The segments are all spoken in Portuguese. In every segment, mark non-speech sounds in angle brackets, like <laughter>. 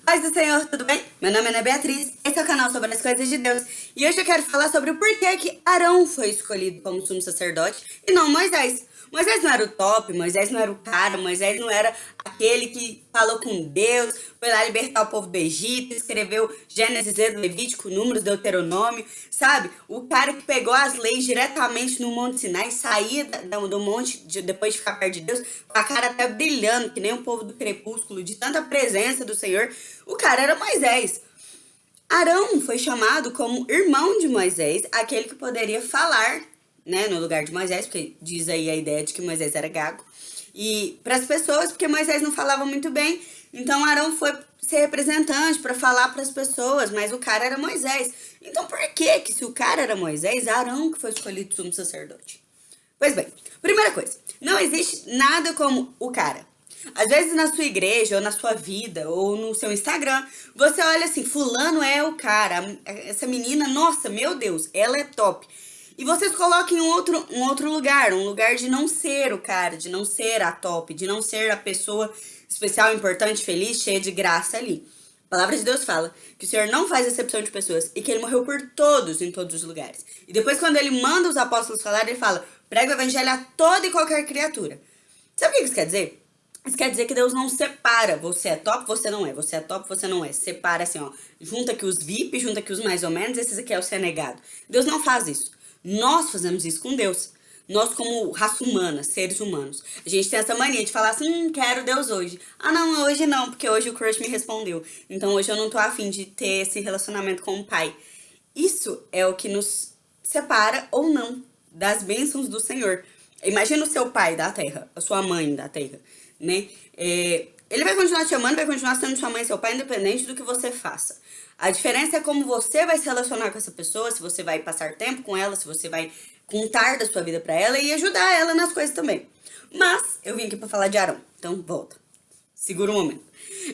Paz do Senhor, tudo bem? Meu nome é Ana Beatriz, esse é o canal sobre as coisas de Deus e hoje eu quero falar sobre o porquê que Arão foi escolhido como sumo sacerdote e não Moisés. Moisés não era o top, Moisés não era o cara, Moisés não era aquele que falou com Deus, foi lá libertar o povo do Egito, escreveu Gênesis, Levítico, Números, Deuteronômio, sabe? O cara que pegou as leis diretamente no Monte Sinai, saía do monte depois de ficar perto de Deus, com a cara até brilhando, que nem o povo do crepúsculo, de tanta presença do Senhor. O cara era Moisés. Arão foi chamado como irmão de Moisés, aquele que poderia falar né, no lugar de Moisés, porque diz aí a ideia de que Moisés era gago. E para as pessoas, porque Moisés não falava muito bem, então Arão foi ser representante para falar para as pessoas, mas o cara era Moisés. Então por que que se o cara era Moisés, Arão que foi escolhido sumo sacerdote? Pois bem, primeira coisa, não existe nada como o cara. Às vezes na sua igreja, ou na sua vida, ou no seu Instagram, você olha assim, fulano é o cara, essa menina, nossa, meu Deus, ela é top. E vocês coloquem um outro, um outro lugar, um lugar de não ser o cara, de não ser a top, de não ser a pessoa especial, importante, feliz, cheia de graça ali. A palavra de Deus fala que o Senhor não faz exceção de pessoas e que ele morreu por todos em todos os lugares. E depois quando ele manda os apóstolos falar, ele fala, prega o evangelho a toda e qualquer criatura. Sabe o que isso quer dizer? Isso quer dizer que Deus não separa, você é top, você não é, você é top, você não é. Separa assim, ó, junta aqui os VIP, junta aqui os mais ou menos, esses aqui é o ser negado. Deus não faz isso. Nós fazemos isso com Deus. Nós como raça humana, seres humanos. A gente tem essa mania de falar assim, hum, quero Deus hoje. Ah, não, hoje não, porque hoje o crush me respondeu. Então hoje eu não tô afim de ter esse relacionamento com o pai. Isso é o que nos separa ou não das bênçãos do Senhor. Imagina o seu pai da terra, a sua mãe da terra, né? É, ele vai continuar te amando, vai continuar sendo sua mãe e seu pai, independente do que você faça. A diferença é como você vai se relacionar com essa pessoa, se você vai passar tempo com ela, se você vai contar da sua vida pra ela e ajudar ela nas coisas também. Mas, eu vim aqui pra falar de Arão, então volta. Segura um momento.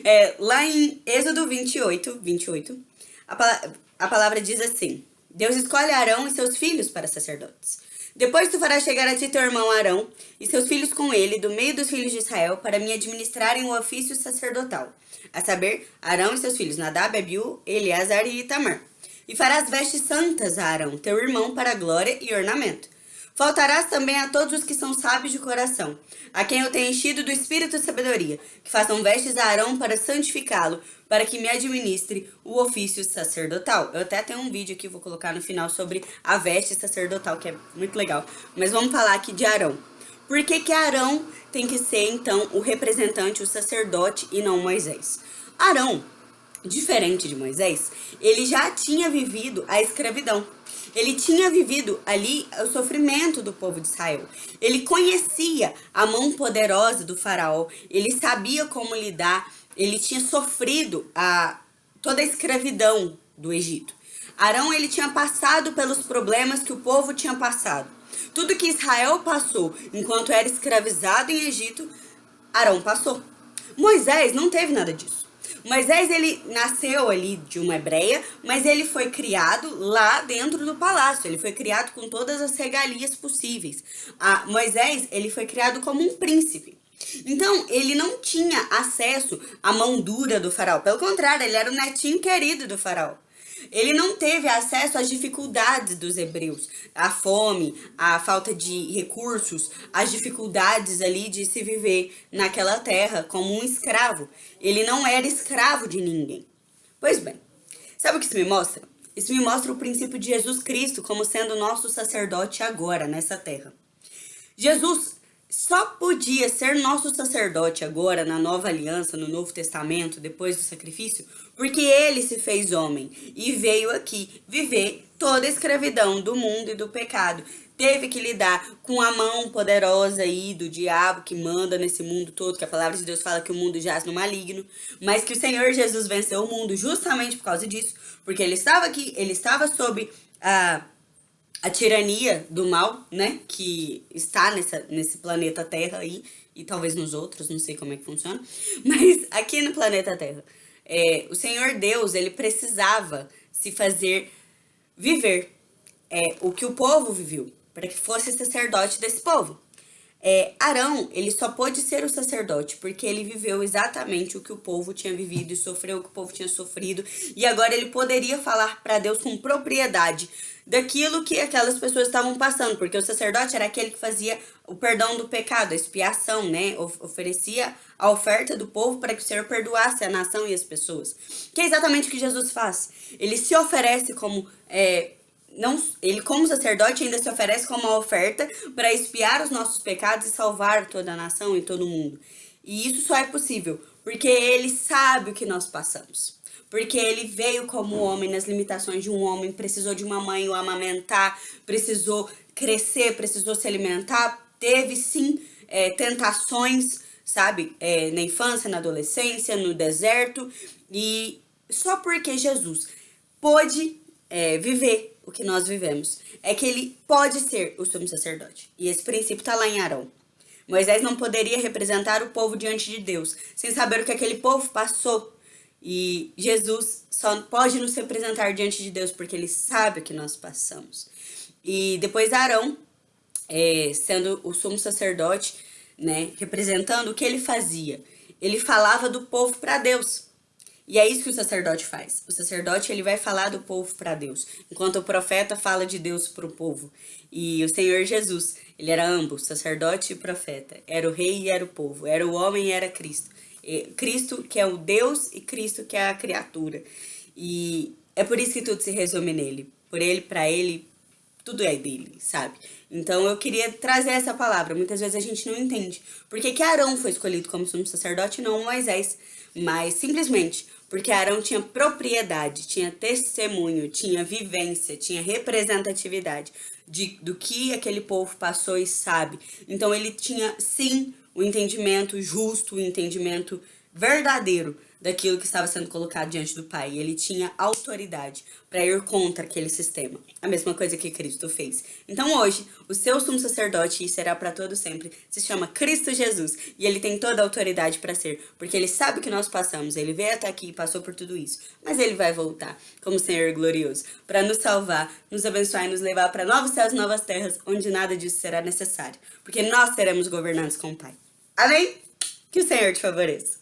É, lá em Êxodo 28, 28, a, a palavra diz assim, Deus escolhe Arão e seus filhos para sacerdotes. Depois tu farás chegar a ti teu irmão Arão e seus filhos com ele, do meio dos filhos de Israel, para me administrarem o ofício sacerdotal a saber, Arão e seus filhos Nadab, Abiú, Eleazar e Itamar. E farás vestes santas a Arão, teu irmão, para glória e ornamento. Faltarás também a todos os que são sábios de coração, a quem eu tenho enchido do espírito de sabedoria, que façam vestes a Arão para santificá-lo, para que me administre o ofício sacerdotal. Eu até tenho um vídeo aqui, vou colocar no final, sobre a veste sacerdotal, que é muito legal. Mas vamos falar aqui de Arão. Por que que Arão tem que ser, então, o representante, o sacerdote e não Moisés? Arão, diferente de Moisés, ele já tinha vivido a escravidão. Ele tinha vivido ali o sofrimento do povo de Israel. Ele conhecia a mão poderosa do faraó. Ele sabia como lidar. Ele tinha sofrido a, toda a escravidão do Egito. Arão ele tinha passado pelos problemas que o povo tinha passado. Tudo que Israel passou enquanto era escravizado em Egito, Arão passou. Moisés não teve nada disso. Moisés, ele nasceu ali de uma hebreia, mas ele foi criado lá dentro do palácio. Ele foi criado com todas as regalias possíveis. A Moisés, ele foi criado como um príncipe. Então, ele não tinha acesso à mão dura do faraó. Pelo contrário, ele era o netinho querido do faraó. Ele não teve acesso às dificuldades dos hebreus, a fome, a falta de recursos, as dificuldades ali de se viver naquela terra como um escravo. Ele não era escravo de ninguém. Pois bem, sabe o que isso me mostra? Isso me mostra o princípio de Jesus Cristo como sendo nosso sacerdote agora, nessa terra. Jesus só podia ser nosso sacerdote agora, na nova aliança, no novo testamento, depois do sacrifício, porque ele se fez homem e veio aqui viver toda a escravidão do mundo e do pecado. Teve que lidar com a mão poderosa aí do diabo que manda nesse mundo todo, que a palavra de Deus fala que o mundo jaz no maligno, mas que o Senhor Jesus venceu o mundo justamente por causa disso, porque ele estava aqui, ele estava sob a a tirania do mal, né, que está nessa, nesse planeta Terra aí, e talvez nos outros, não sei como é que funciona, <laughs> mas aqui no planeta Terra, é, o Senhor Deus, ele precisava se fazer viver é, o que o povo viveu, para que fosse sacerdote desse povo. É, Arão, ele só pôde ser o sacerdote porque ele viveu exatamente o que o povo tinha vivido e sofreu o que o povo tinha sofrido. E agora ele poderia falar para Deus com propriedade daquilo que aquelas pessoas estavam passando, porque o sacerdote era aquele que fazia o perdão do pecado, a expiação, né? Oferecia a oferta do povo para que o Senhor perdoasse a nação e as pessoas. Que é exatamente o que Jesus faz. Ele se oferece como é, não, ele como sacerdote ainda se oferece como uma oferta para expiar os nossos pecados e salvar toda a nação e todo mundo. E isso só é possível porque ele sabe o que nós passamos. Porque ele veio como homem nas limitações de um homem, precisou de uma mãe o amamentar, precisou crescer, precisou se alimentar, teve sim é, tentações, sabe, é, na infância, na adolescência, no deserto, e só porque Jesus pôde é, viver o que nós vivemos. É que ele pode ser o sumo sacerdote. E esse princípio está lá em Arão. Moisés não poderia representar o povo diante de Deus, sem saber o que aquele povo passou. E Jesus só pode nos representar diante de Deus porque ele sabe o que nós passamos. E depois Arão, é, sendo o sumo sacerdote, né, representando o que ele fazia, ele falava do povo para Deus. E é isso que o sacerdote faz. O sacerdote ele vai falar do povo para Deus, enquanto o profeta fala de Deus para o povo. E o Senhor Jesus, ele era ambos, sacerdote e profeta. Era o rei e era o povo. Era o homem e era Cristo. E Cristo que é o Deus e Cristo que é a criatura. E é por isso que tudo se resume nele. Por ele, para ele, tudo é dele, sabe? Então eu queria trazer essa palavra. Muitas vezes a gente não entende. Por que, Arão foi escolhido como sumo sacerdote e não Moisés? Mas simplesmente porque Arão tinha propriedade, tinha testemunho, tinha vivência, tinha representatividade de, do que aquele povo passou e sabe. Então ele tinha sim o entendimento justo, o entendimento verdadeiro daquilo que estava sendo colocado diante do Pai. Ele tinha autoridade para ir contra aquele sistema. A mesma coisa que Cristo fez. Então hoje, o seu sumo sacerdote, e será para todo sempre, se chama Cristo Jesus. E ele tem toda a autoridade para ser, porque ele sabe o que nós passamos. Ele veio até aqui e passou por tudo isso. Mas ele vai voltar como Senhor glorioso, para nos salvar, nos abençoar e nos levar para novos céus novas terras, onde nada disso será necessário. Porque nós seremos governantes com o Pai. Amém? Que o Senhor te favoreça.